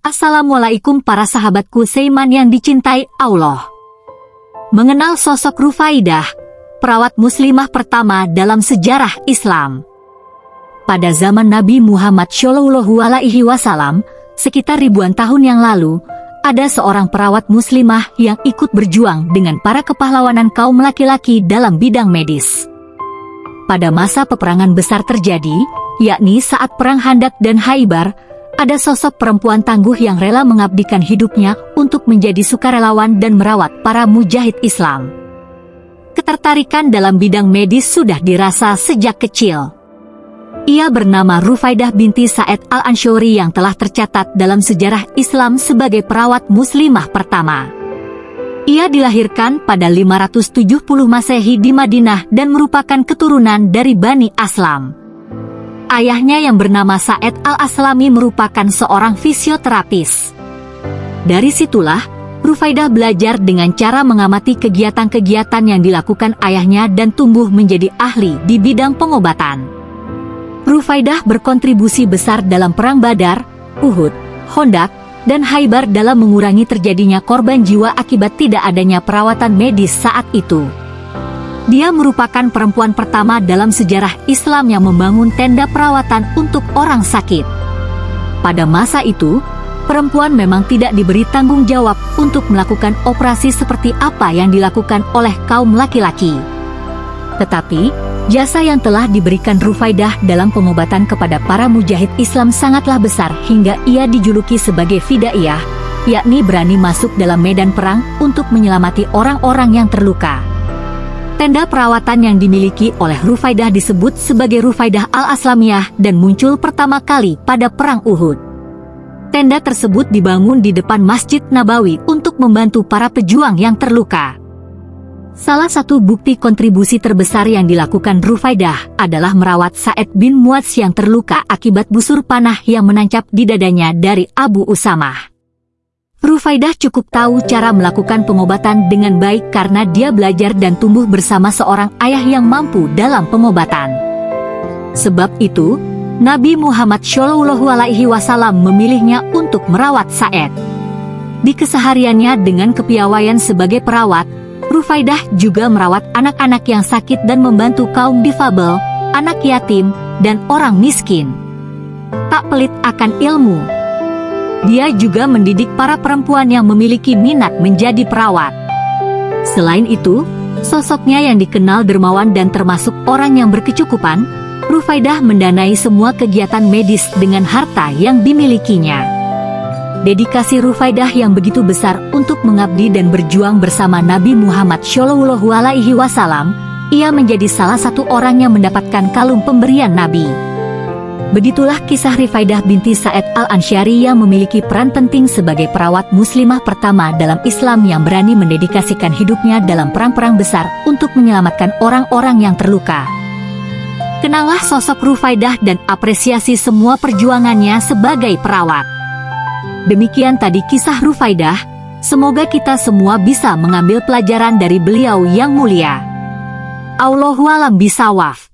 Assalamualaikum para sahabatku Seiman yang dicintai Allah. Mengenal sosok Rufaidah, perawat muslimah pertama dalam sejarah Islam. Pada zaman Nabi Muhammad Shallallahu Alaihi Wasallam, sekitar ribuan tahun yang lalu, ada seorang perawat muslimah yang ikut berjuang dengan para kepahlawanan kaum laki-laki dalam bidang medis. Pada masa peperangan besar terjadi, yakni saat Perang Handak dan Haibar, ada sosok perempuan tangguh yang rela mengabdikan hidupnya untuk menjadi sukarelawan dan merawat para mujahid Islam. Ketertarikan dalam bidang medis sudah dirasa sejak kecil. Ia bernama Rufaidah binti Said Al-Anshuri yang telah tercatat dalam sejarah Islam sebagai perawat muslimah pertama. Ia dilahirkan pada 570 Masehi di Madinah dan merupakan keturunan dari Bani Aslam. Ayahnya yang bernama Said Al-Aslami merupakan seorang fisioterapis. Dari situlah, Rufaidah belajar dengan cara mengamati kegiatan-kegiatan yang dilakukan ayahnya dan tumbuh menjadi ahli di bidang pengobatan. Rufaidah berkontribusi besar dalam Perang Badar, Uhud, Hondak, dan Haibar dalam mengurangi terjadinya korban jiwa akibat tidak adanya perawatan medis saat itu. Dia merupakan perempuan pertama dalam sejarah Islam yang membangun tenda perawatan untuk orang sakit. Pada masa itu, perempuan memang tidak diberi tanggung jawab untuk melakukan operasi seperti apa yang dilakukan oleh kaum laki-laki. Tetapi, jasa yang telah diberikan Rufaidah dalam pengobatan kepada para mujahid Islam sangatlah besar hingga ia dijuluki sebagai Fidaiyah, yakni berani masuk dalam medan perang untuk menyelamati orang-orang yang terluka. Tenda perawatan yang dimiliki oleh Rufaidah disebut sebagai Rufaidah Al-Aslamiyah dan muncul pertama kali pada Perang Uhud. Tenda tersebut dibangun di depan Masjid Nabawi untuk membantu para pejuang yang terluka. Salah satu bukti kontribusi terbesar yang dilakukan Rufaidah adalah merawat Said bin Muadz yang terluka akibat busur panah yang menancap di dadanya dari Abu Usamah. Rufaidah cukup tahu cara melakukan pengobatan dengan baik karena dia belajar dan tumbuh bersama seorang ayah yang mampu dalam pengobatan. Sebab itu, Nabi Muhammad Shallallahu Alaihi Wasallam memilihnya untuk merawat Said. Di kesehariannya dengan kepiawaian sebagai perawat, Rufaidah juga merawat anak-anak yang sakit dan membantu kaum difabel, anak yatim, dan orang miskin. Tak pelit akan ilmu, dia juga mendidik para perempuan yang memiliki minat menjadi perawat. Selain itu, sosoknya yang dikenal dermawan dan termasuk orang yang berkecukupan, Rufaidah mendanai semua kegiatan medis dengan harta yang dimilikinya. Dedikasi Rufaidah yang begitu besar untuk mengabdi dan berjuang bersama Nabi Muhammad Shallallahu Alaihi Wasallam, ia menjadi salah satu orang yang mendapatkan kalung pemberian Nabi. Begitulah kisah Rifaidah binti Said Al-Ansyari yang memiliki peran penting sebagai perawat muslimah pertama dalam Islam yang berani mendedikasikan hidupnya dalam perang-perang besar untuk menyelamatkan orang-orang yang terluka. Kenallah sosok Rufaidah dan apresiasi semua perjuangannya sebagai perawat. Demikian tadi kisah Rufaidah, semoga kita semua bisa mengambil pelajaran dari beliau yang mulia. Allahualam bisawaf.